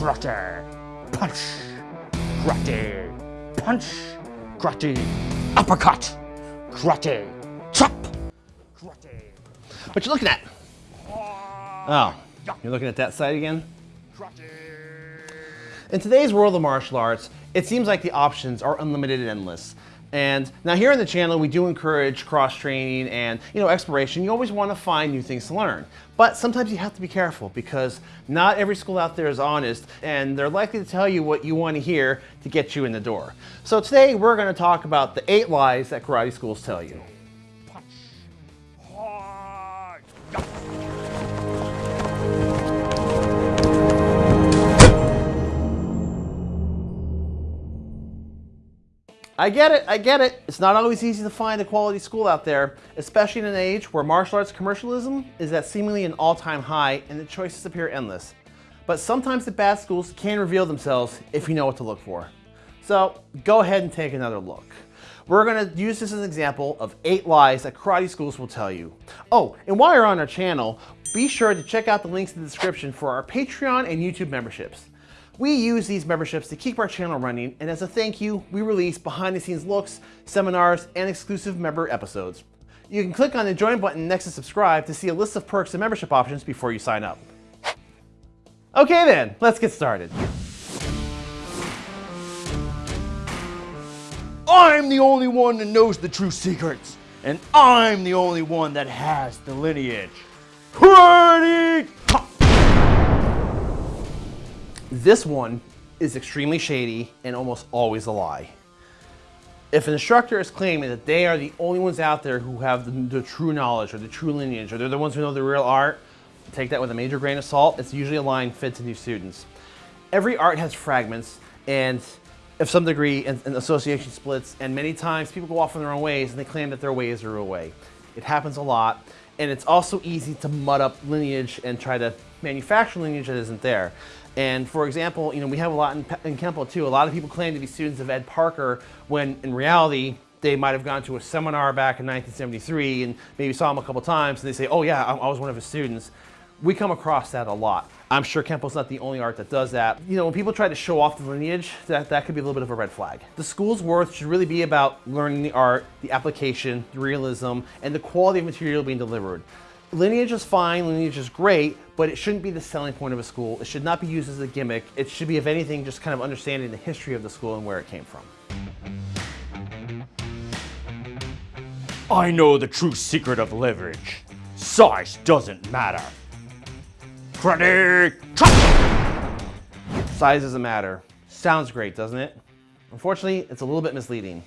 karate, punch, karate, punch, karate, uppercut, karate, chop, karate, What you looking at? Ah, oh, you're looking at that side again? In today's world of martial arts, it seems like the options are unlimited and endless. And now here on the channel, we do encourage cross-training and you know exploration. You always want to find new things to learn. But sometimes you have to be careful because not every school out there is honest and they're likely to tell you what you want to hear to get you in the door. So today we're going to talk about the eight lies that karate schools tell you. I get it, I get it. It's not always easy to find a quality school out there, especially in an age where martial arts commercialism is at seemingly an all-time high and the choices appear endless. But sometimes the bad schools can reveal themselves if you know what to look for. So go ahead and take another look. We're gonna use this as an example of eight lies that karate schools will tell you. Oh, and while you're on our channel, be sure to check out the links in the description for our Patreon and YouTube memberships. We use these memberships to keep our channel running, and as a thank you, we release behind the scenes looks, seminars, and exclusive member episodes. You can click on the join button next to subscribe to see a list of perks and membership options before you sign up. Okay then, let's get started. I'm the only one that knows the true secrets, and I'm the only one that has the lineage. Karate! This one is extremely shady and almost always a lie. If an instructor is claiming that they are the only ones out there who have the, the true knowledge or the true lineage or they're the ones who know the real art, take that with a major grain of salt. It's usually a line fit to new students. Every art has fragments and of some degree and, and association splits and many times people go off in their own ways and they claim that their way is the real way. It happens a lot and it's also easy to mud up lineage and try to manufacture lineage that isn't there. And for example, you know, we have a lot in, in Kempo too. A lot of people claim to be students of Ed Parker when in reality, they might have gone to a seminar back in 1973 and maybe saw him a couple times and they say, oh yeah, I, I was one of his students. We come across that a lot. I'm sure Kempo's not the only art that does that. You know, when people try to show off the lineage, that, that could be a little bit of a red flag. The school's worth should really be about learning the art, the application, the realism, and the quality of material being delivered. Lineage is fine, lineage is great, but it shouldn't be the selling point of a school. It should not be used as a gimmick. It should be, if anything, just kind of understanding the history of the school and where it came from. I know the true secret of leverage. Size doesn't matter. Chop! Size doesn't matter. Sounds great, doesn't it? Unfortunately, it's a little bit misleading.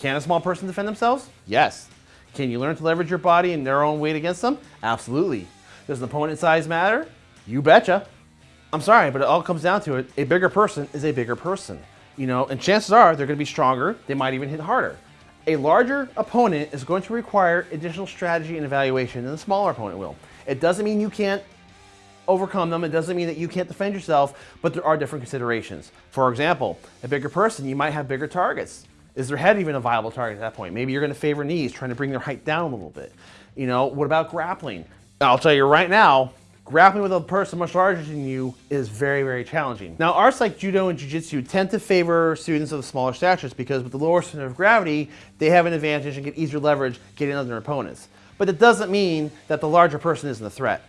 Can a small person defend themselves? Yes. Can you learn to leverage your body and their own weight against them? Absolutely. Does an opponent size matter? You betcha. I'm sorry, but it all comes down to it. A bigger person is a bigger person. You know, and chances are they're going to be stronger. They might even hit harder. A larger opponent is going to require additional strategy and evaluation than a smaller opponent will. It doesn't mean you can't overcome them. It doesn't mean that you can't defend yourself, but there are different considerations. For example, a bigger person, you might have bigger targets. Is their head even a viable target at that point? Maybe you're going to favor knees, trying to bring their height down a little bit. You know, what about grappling? I'll tell you right now, grappling with a person much larger than you is very, very challenging. Now, arts like judo and jiu-jitsu tend to favor students of smaller statures because with the lower center of gravity, they have an advantage and get easier leverage getting other opponents. But it doesn't mean that the larger person isn't a threat.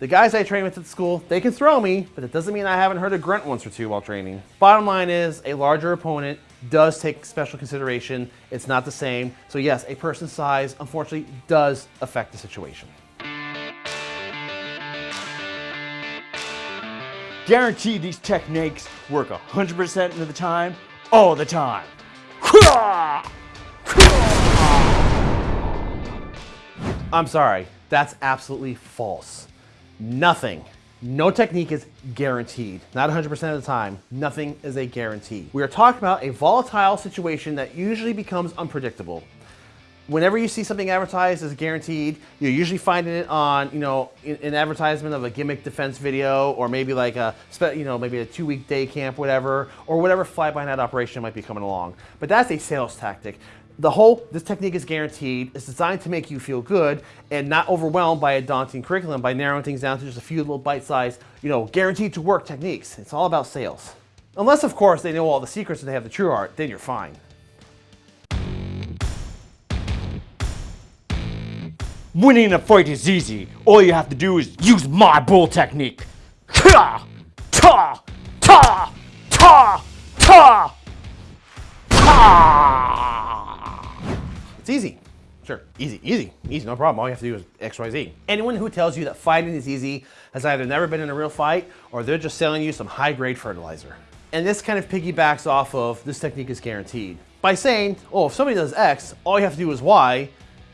The guys I train with at school, they can throw me, but it doesn't mean I haven't heard a grunt once or two while training. Bottom line is, a larger opponent does take special consideration. It's not the same. So yes, a person's size, unfortunately, does affect the situation. Guarantee these techniques work 100% of the time, all the time. I'm sorry, that's absolutely false. Nothing, no technique is guaranteed. Not 100% of the time, nothing is a guarantee. We are talking about a volatile situation that usually becomes unpredictable. Whenever you see something advertised as guaranteed, you're usually finding it on, you know, an advertisement of a gimmick defense video, or maybe like a, you know, maybe a two-week day camp, whatever, or whatever fly-by-night operation might be coming along. But that's a sales tactic. The whole, this technique is guaranteed. It's designed to make you feel good and not overwhelmed by a daunting curriculum by narrowing things down to just a few little bite-sized, you know, guaranteed to work techniques. It's all about sales. Unless, of course, they know all the secrets and they have the true art, then you're fine. Winning a fight is easy. All you have to do is use my bull technique. Easy. Sure, easy, easy, easy, no problem. All you have to do is X, Y, Z. Anyone who tells you that fighting is easy has either never been in a real fight or they're just selling you some high-grade fertilizer. And this kind of piggybacks off of this technique is guaranteed. By saying, oh, if somebody does X, all you have to do is Y,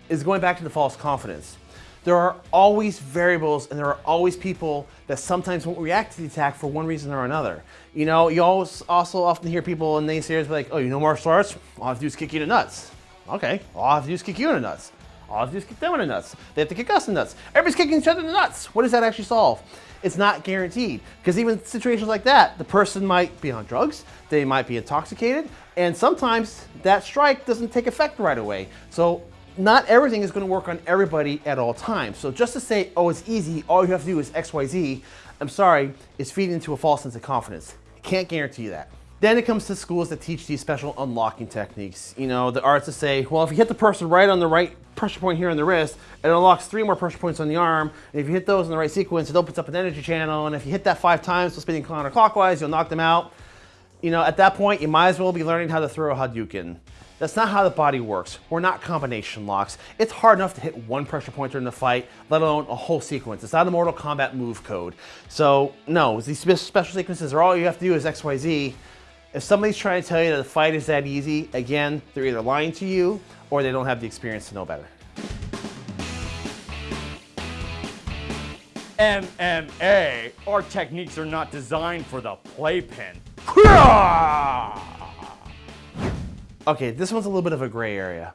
is going back to the false confidence. There are always variables and there are always people that sometimes won't react to the attack for one reason or another. You know, you always also often hear people and naysayers be like, oh, you know martial arts? All I have to do is kick you the nuts. Okay, all I have to do is kick you in the nuts. All I have to do is kick them in the nuts. They have to kick us in the nuts. Everybody's kicking each other in the nuts. What does that actually solve? It's not guaranteed. Because even situations like that, the person might be on drugs, they might be intoxicated, and sometimes that strike doesn't take effect right away. So not everything is gonna work on everybody at all times. So just to say, oh, it's easy, all you have to do is X, Y, Z, I'm sorry, is feeding into a false sense of confidence. Can't guarantee you that. Then it comes to schools that teach these special unlocking techniques. You know, the arts to say, well, if you hit the person right on the right pressure point here on the wrist, it unlocks three more pressure points on the arm. And if you hit those in the right sequence, it opens up an energy channel. And if you hit that five times, so spinning counterclockwise, you'll knock them out. You know, at that point, you might as well be learning how to throw a Hadouken. That's not how the body works. We're not combination locks. It's hard enough to hit one pressure point during the fight, let alone a whole sequence. It's not a Mortal Kombat move code. So no, these special sequences are all you have to do is XYZ. If somebody's trying to tell you that the fight is that easy, again, they're either lying to you or they don't have the experience to know better. MMA, our techniques are not designed for the playpen. Okay, this one's a little bit of a gray area.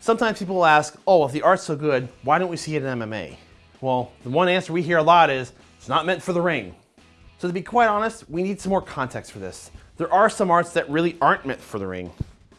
Sometimes people will ask, oh, if the art's so good, why don't we see it in MMA? Well, the one answer we hear a lot is, it's not meant for the ring. So to be quite honest, we need some more context for this. There are some arts that really aren't meant for the ring.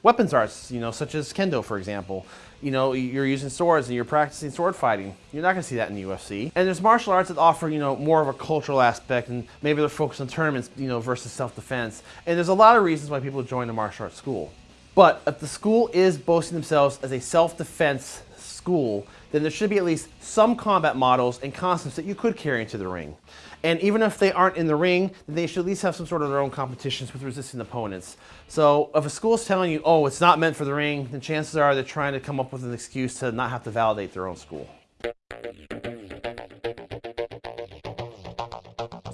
Weapons arts, you know, such as Kendo, for example. You know, you're using swords and you're practicing sword fighting. You're not gonna see that in the UFC. And there's martial arts that offer, you know, more of a cultural aspect and maybe they're focused on tournaments, you know, versus self-defense. And there's a lot of reasons why people join a martial arts school. But if the school is boasting themselves as a self-defense school, then there should be at least some combat models and concepts that you could carry into the ring. And even if they aren't in the ring, they should at least have some sort of their own competitions with resisting opponents. So if a school is telling you, oh, it's not meant for the ring, then chances are they're trying to come up with an excuse to not have to validate their own school.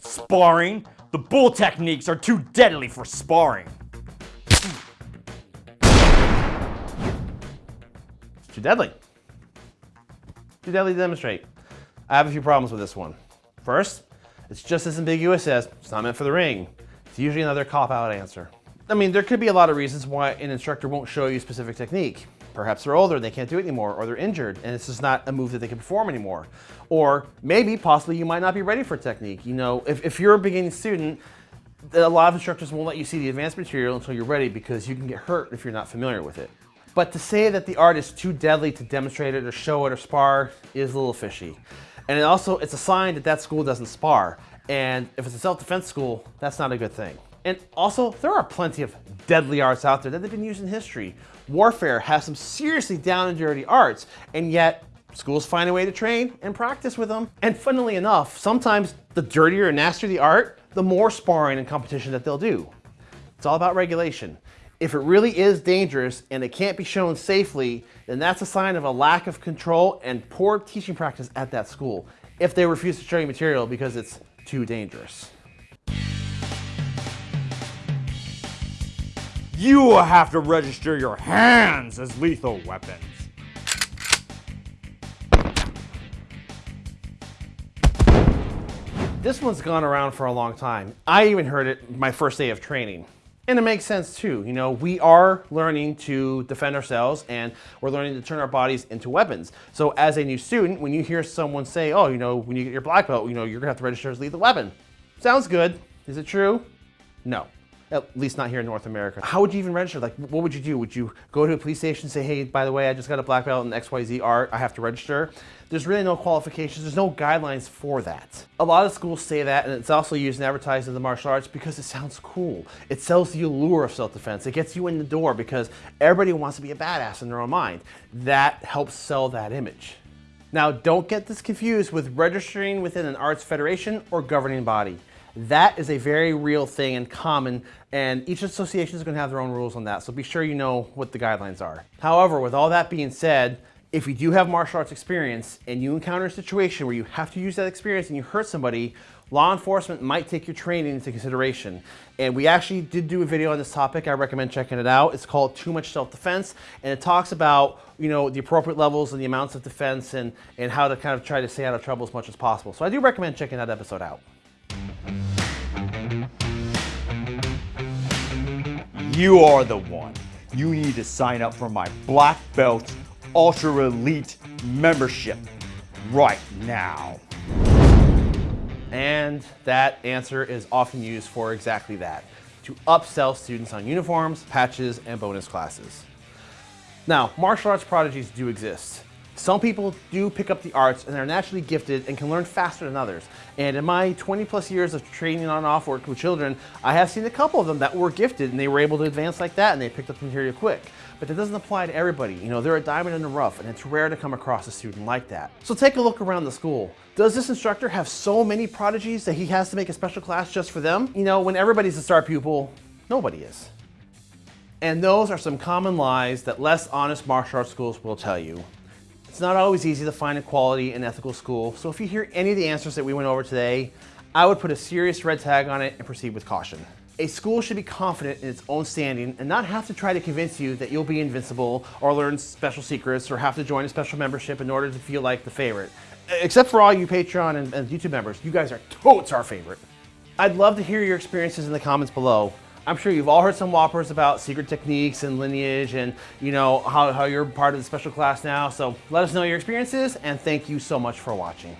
Sparring? The bull techniques are too deadly for sparring. Too deadly. Too deadly to demonstrate. I have a few problems with this one. First, it's just as ambiguous as it's not meant for the ring. It's usually another cop-out answer. I mean, there could be a lot of reasons why an instructor won't show you a specific technique. Perhaps they're older and they can't do it anymore, or they're injured and it's just not a move that they can perform anymore. Or maybe, possibly, you might not be ready for technique. You know, if, if you're a beginning student, a lot of instructors won't let you see the advanced material until you're ready because you can get hurt if you're not familiar with it. But to say that the art is too deadly to demonstrate it or show it or spar is a little fishy. And it also, it's a sign that that school doesn't spar. And if it's a self-defense school, that's not a good thing. And also, there are plenty of deadly arts out there that have been used in history. Warfare has some seriously down and dirty arts, and yet schools find a way to train and practice with them. And funnily enough, sometimes the dirtier and nastier the art, the more sparring and competition that they'll do. It's all about regulation. If it really is dangerous and it can't be shown safely, then that's a sign of a lack of control and poor teaching practice at that school if they refuse to show you material because it's too dangerous. You have to register your hands as lethal weapons. This one's gone around for a long time. I even heard it my first day of training. And it makes sense too. You know, we are learning to defend ourselves and we're learning to turn our bodies into weapons. So as a new student, when you hear someone say, oh, you know, when you get your black belt, you know, you're gonna have to register as lethal weapon. Sounds good. Is it true? No. At least not here in North America. How would you even register? Like, what would you do? Would you go to a police station and say, hey, by the way, I just got a black belt in XYZ art, I have to register? There's really no qualifications, there's no guidelines for that. A lot of schools say that, and it's also used in advertising in the martial arts because it sounds cool. It sells the allure of self-defense. It gets you in the door because everybody wants to be a badass in their own mind. That helps sell that image. Now, don't get this confused with registering within an arts federation or governing body. That is a very real thing and common, and each association is going to have their own rules on that, so be sure you know what the guidelines are. However, with all that being said, if you do have martial arts experience and you encounter a situation where you have to use that experience and you hurt somebody, law enforcement might take your training into consideration. And we actually did do a video on this topic. I recommend checking it out. It's called Too Much Self-Defense, and it talks about you know the appropriate levels and the amounts of defense and, and how to kind of try to stay out of trouble as much as possible. So I do recommend checking that episode out. You are the one. You need to sign up for my Black Belt Ultra Elite membership right now. And that answer is often used for exactly that, to upsell students on uniforms, patches, and bonus classes. Now, martial arts prodigies do exist. Some people do pick up the arts and are naturally gifted and can learn faster than others. And in my 20 plus years of training on and off work with children, I have seen a couple of them that were gifted and they were able to advance like that and they picked up the material quick. But that doesn't apply to everybody. You know, they're a diamond in the rough and it's rare to come across a student like that. So take a look around the school. Does this instructor have so many prodigies that he has to make a special class just for them? You know, when everybody's a star pupil, nobody is. And those are some common lies that less honest martial arts schools will tell you. It's not always easy to find a quality and ethical school, so if you hear any of the answers that we went over today, I would put a serious red tag on it and proceed with caution. A school should be confident in its own standing and not have to try to convince you that you'll be invincible or learn special secrets or have to join a special membership in order to feel like the favorite. Except for all you Patreon and, and YouTube members, you guys are totes our favorite. I'd love to hear your experiences in the comments below. I'm sure you've all heard some whoppers about secret techniques and lineage and you know how, how you're part of the special class now. So let us know your experiences and thank you so much for watching.